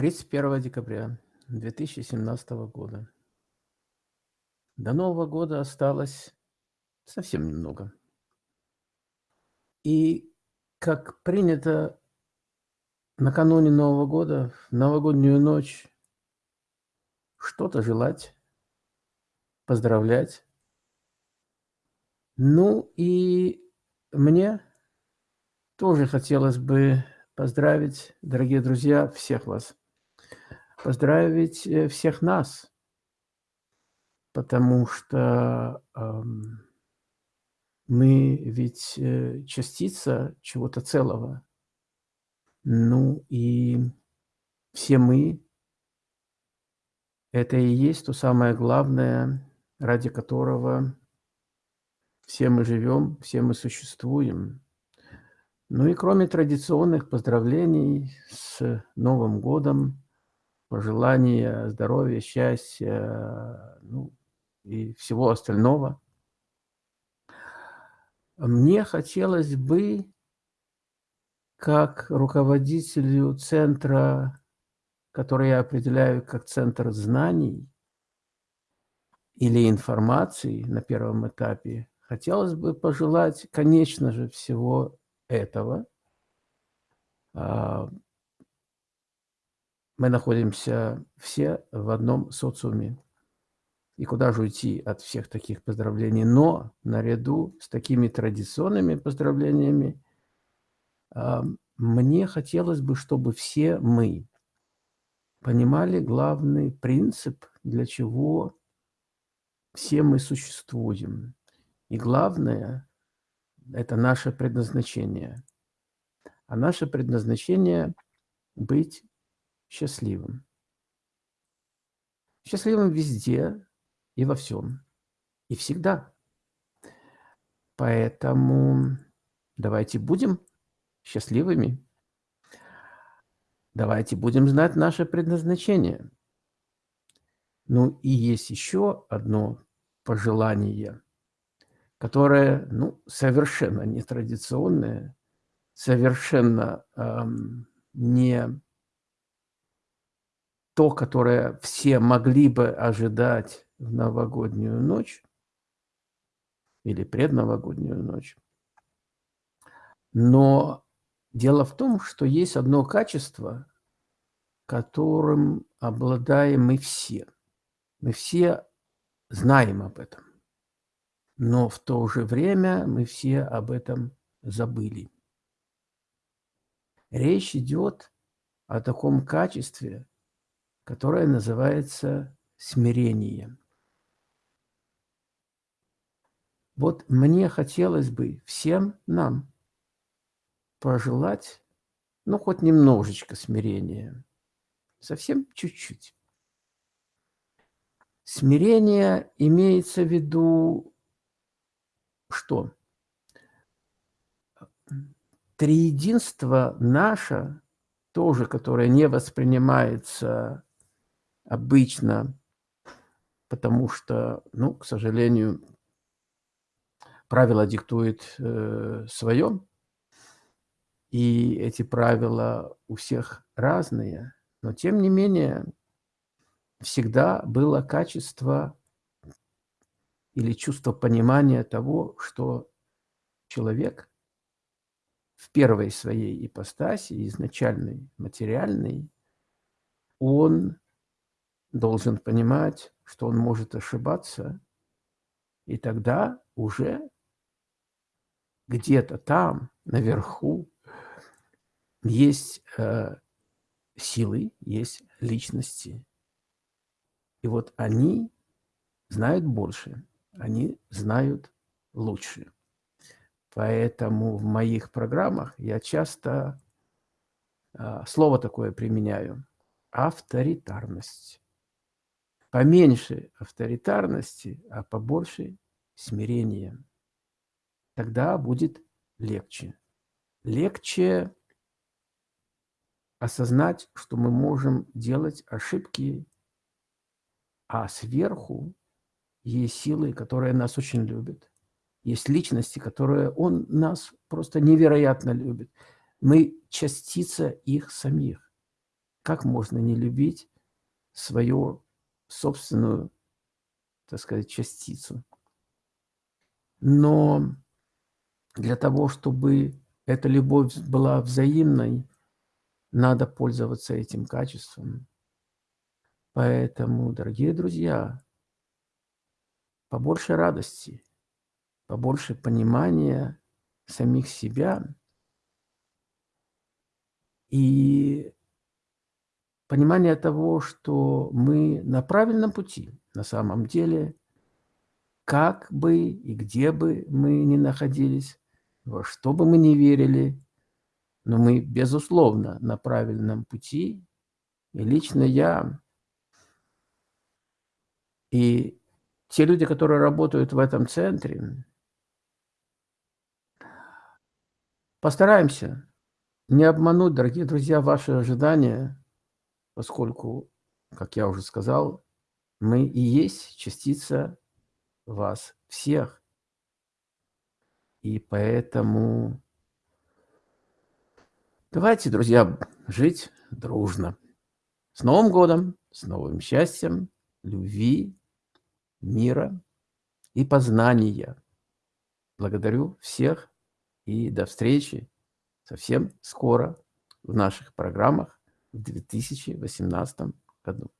31 декабря 2017 года. До Нового года осталось совсем немного. И, как принято накануне Нового года, в новогоднюю ночь, что-то желать, поздравлять. Ну и мне тоже хотелось бы поздравить, дорогие друзья, всех вас поздравить э, всех нас, потому что э, мы ведь э, частица чего-то целого. Ну и все мы – это и есть то самое главное, ради которого все мы живем, все мы существуем. Ну и кроме традиционных поздравлений с Новым годом, пожелания здоровья, счастья, ну, и всего остального. Мне хотелось бы, как руководителю центра, который я определяю как центр знаний или информации на первом этапе, хотелось бы пожелать, конечно же, всего этого, а, мы находимся все в одном социуме. И куда же уйти от всех таких поздравлений? Но наряду с такими традиционными поздравлениями мне хотелось бы, чтобы все мы понимали главный принцип, для чего все мы существуем. И главное – это наше предназначение. А наше предназначение – быть счастливым. Счастливым везде и во всем. И всегда. Поэтому давайте будем счастливыми. Давайте будем знать наше предназначение. Ну и есть еще одно пожелание, которое ну, совершенно нетрадиционное, совершенно эм, не то, которое все могли бы ожидать в новогоднюю ночь или предновогоднюю ночь. Но дело в том, что есть одно качество, которым обладаем мы все. Мы все знаем об этом. Но в то же время мы все об этом забыли. Речь идет о таком качестве, которое называется смирение. Вот мне хотелось бы всем нам пожелать, ну, хоть немножечко смирения, совсем чуть-чуть. Смирение имеется в виду что? Триединство наше, тоже, которое не воспринимается обычно, потому что, ну, к сожалению, правила диктует э, свое, и эти правила у всех разные, но тем не менее всегда было качество или чувство понимания того, что человек в первой своей ипостаси, изначальной, материальной, он должен понимать, что он может ошибаться, и тогда уже где-то там, наверху, есть э, силы, есть личности. И вот они знают больше, они знают лучше. Поэтому в моих программах я часто э, слово такое применяю – авторитарность. Поменьше авторитарности, а побольше смирения. Тогда будет легче. Легче осознать, что мы можем делать ошибки, а сверху есть силы, которые нас очень любят. Есть личности, которые он нас просто невероятно любит. Мы частица их самих. как можно не любить свою собственную, так сказать, частицу? Но для того, чтобы эта любовь была взаимной, надо пользоваться этим качеством. Поэтому, дорогие друзья, побольше радости, побольше понимания самих себя и понимание того, что мы на правильном пути на самом деле, как бы и где бы мы ни находились, во что бы мы ни верили, но мы, безусловно, на правильном пути. И лично я, и те люди, которые работают в этом центре, постараемся не обмануть, дорогие друзья, ваши ожидания, поскольку, как я уже сказал, мы и есть частица вас всех. И поэтому давайте, друзья, жить дружно. С Новым годом, с новым счастьем, любви, мира и познания. Благодарю всех и до встречи совсем скоро в наших программах в 2018 году.